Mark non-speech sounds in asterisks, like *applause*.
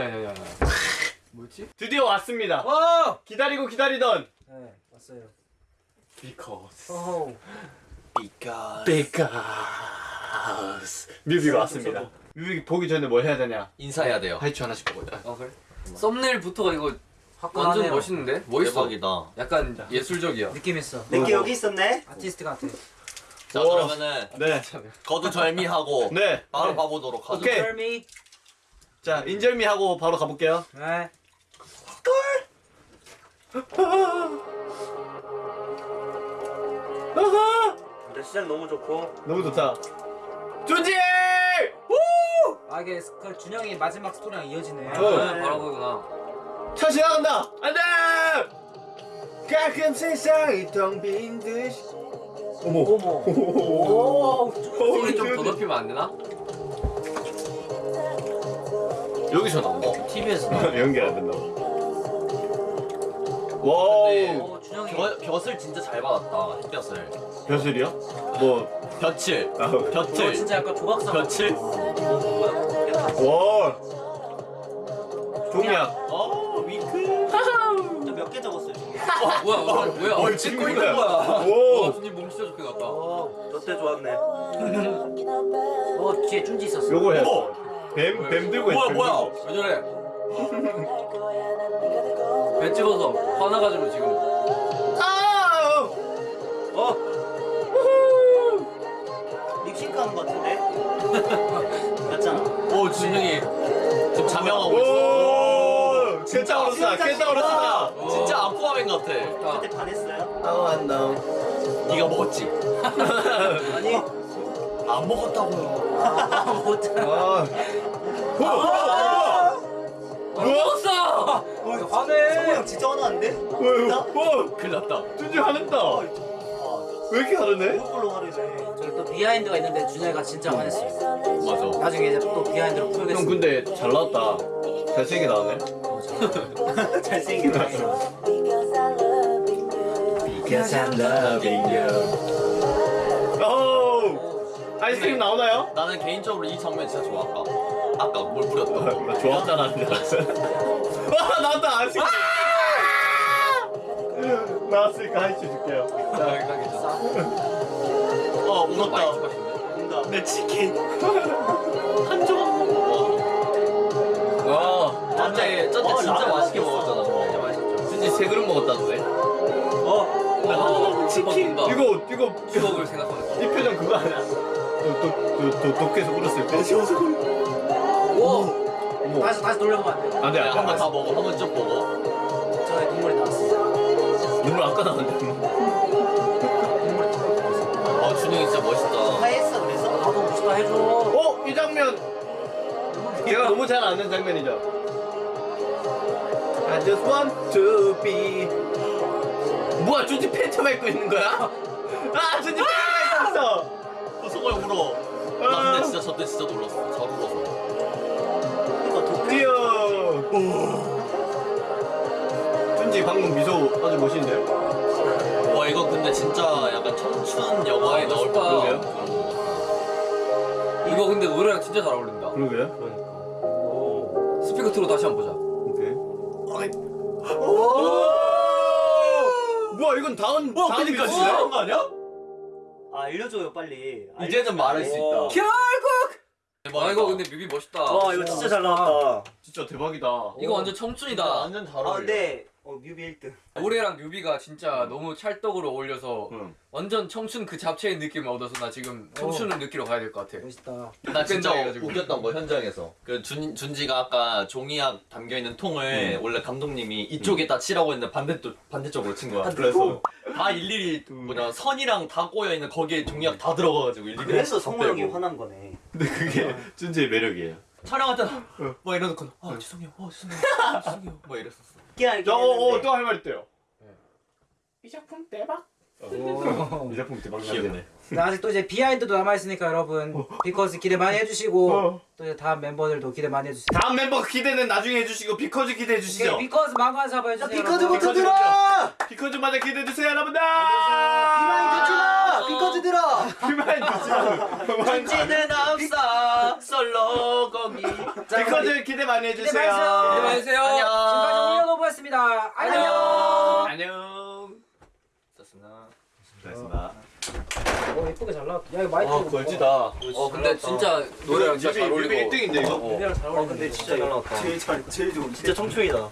아니 아니 아니 아니. 뭐였지? 드디어 왔습니다. 와! 기다리고 기다리던 네 왔어요. Because 어허. Because Because 뮤비가 왔습니다. 뮤비 보기 전에 뭘 해야 되냐? 인사해야 돼요. 하이츠 하나씩 보자. 아 그래? 썸네일부터가 이거 완전. 멋있는데? 멋있어. 대박이다. 약간 예술적이야. 느낌 있어. 내게 여기 있었네. 아티스트 같아. 자 우와. 그러면은 네. 거두 절미하고 네. 바로 가보도록 하죠. 오케이. 자, 인절미 하고 바로 가볼게요. 네. 아하! 근데 시작 너무 좋고. 너무 좋다. 준지! 아 이게 그 준영이 마지막 스토리랑 이어지네. 어. 아, 바로 그구나. 차 지나간다! 안 돼! 가끔 세상이 텅 빈 듯이. 어머. 어머. 오, 소리 좀 더 높이면 안 되나? 여기서 나온다. TV에서 *laughs* 연기 안 된다. Wow. 근데 어 준영이. 벼, 벼슬 진짜 잘 받았다. 햇볕을. 벼슬이요? 뭐, 볕을. 아, 어 볕을. 진짜 약간 조각상. 볕을. 와. 종이야. 어 윙크. 몇개 적었어요? 어, 뭐야 뭐야 뭐야? 어, 어, 찍고 있는 거야. 오. 와 준이 몸 진짜 좋게 났다. 저때 좋았네. *laughs* 어 뒤에 쭌지 있었어. 요거 해. 어. 뱀, 뱀 들고 뭐야 뱀 뭐야? 왜 저래? 배 집어서 화나가지고 지금. 아! 어? 립싱크 하는 것 같은데? *laughs* 맞잖아. 오 준영이 지금 자명하고 있어. 오! 진짜 어렸다. 진짜 어렸다. 어. 진짜 아쿠아맨 같아. 그때 반했어요? 아우 안 나오. 네가 먹었지? *laughs* 아니. 안 먹었다고요. 아. 오! 먹었어! 성우 형 진짜 화나는데? 와! 큰일 났다. 준지 화냈다. 아, 왜 이렇게 화내네? 이걸로 화내네. 저기 또 behind가 있는데 준영이가 진짜 화냈어. 맞아. 나중에 이제 또 behind로 형 풀겠어. 근데 잘 나왔다. 잘생기게 나왔네. *laughs* 잘생겼다. *laughs* Because I'm loving you. 오! 아이스크림 나오나요? 나는 개인적으로 이 장면 진짜 좋아. 아까 아까 물 뿌렸던 거. 나 좋았잖아. *laughs* 와 나왔다 아이스크림. 나왔으니까 하이치 줄게요. 자. 어 울었다. 내 치킨 한 조각. 와. 쩐때 쩐때 어, 진짜 맛있게. 먹었잖아. 진짜 맛있었죠. 세 그릇 먹었다는데. 어. 와 치킨. 다 이거 이거 추억을 생각하면서. 이 표정 그거 아니야? 또또또 독해서 울었을 때. 오. 어머. 다시 다시 돌려보면 안 돼. 안돼 한 번 다 먹어. 한 번쭉 보고. 저의 눈물이 나왔어. 눈물 아까 나왔는데. 아 준영이 진짜 멋있다. 화했어 그래서? 나도 멋있다 해줘. 어? 이 장면 제가 너무 잘 아는 장면이죠 I just want to be 뭐야 준지 팬츠만 입고 있는 거야? 아 준지 팬 울어. 나 근데 진짜 저때 진짜 놀랐어. 잘 울어서. 뛰어 준지 방금 미소 아주 멋있는데요? 와 이거 근데 진짜 약간 청춘 영화에 나올 멋있다. 법한. 그런 거 같아. 이거 근데 노래랑 진짜 잘 어울린다. 그러게요 스피커 틀어 다시 한 번 보자. 오케이 뭐야 이건 다음 와 다음 그니까 미소? 진짜 거 아니야? 아 알려줘요 빨리. 이제는 말할 수 있다. 결국. 대박이다. 아 이거 근데 뮤비 멋있다. 와 이거 진짜 잘 나왔다. 진짜 대박이다 이거 완전 청춘이다. 완전 잘 어울려. 아 근데 어 뮤비 1등. 노래랑 뮤비가 진짜 너무 찰떡으로 어울려서 응. 완전 청춘 그 잡채의 느낌을 얻어서 나 지금 청춘을 느끼러 가야 될 것 같아. 멋있다. 나 진짜 해가지고. 웃겼던 거 현장에서 그 준, 준지가 아까 종이약 담겨 있는 통을 원래 감독님이 이쪽에다 치라고 했는데 반대쪽 반대쪽으로 친 거야. 그래서 다 일일이 뭐냐 선이랑 다 꼬여 있는 거기에 종이약 다 들어가가지고 일일이 그래서 다 성호 형이. 화난 거네. 근데 그게 준지의 매력이에요 촬영할 때막 이러놓고 아 죄송해요, 어 죄송해요, *laughs* 죄송해요, 뭐 이랬었어. 알긴 저, 어, 어, 했는데. 또할 말 있대요. 네. 이 작품 대박. 오. 이 작품 대박 귀엽네. 네, 아직 또 이제 behind도 남아 있으니까 여러분 Because 기대 많이 해주시고 어. 또 이제 다음 멤버들도 기대 많이 해주세요. 다음 멤버 기대는 나중에 해주시고 Because 기대해 주시죠. Because 많관 사부 해주세요. Because부터. 들어! Because 마저 기대해 주세요 여러분들. Be Mine 듣지 마! Because 들어! 비마인 듣지 마. 준지는 없어 솔로 거기. 비커즈 기대 많이 해주세요. 기대 많이 해주세요. 해주세요. 지금까지 올려놓보였습니다. 안녕. 안녕. 좋습니다. 고맙습니다. 오 예쁘게 잘 나왔다. 야 이거 마이크. 아 걸지다. 어 근데 진짜 노래랑 진짜 잘 어울리고 1등인데 이거. 어. 잘아 근데 진짜 잘 나왔다. 제일 잘, 제일 좋은. 진짜 청춘이다.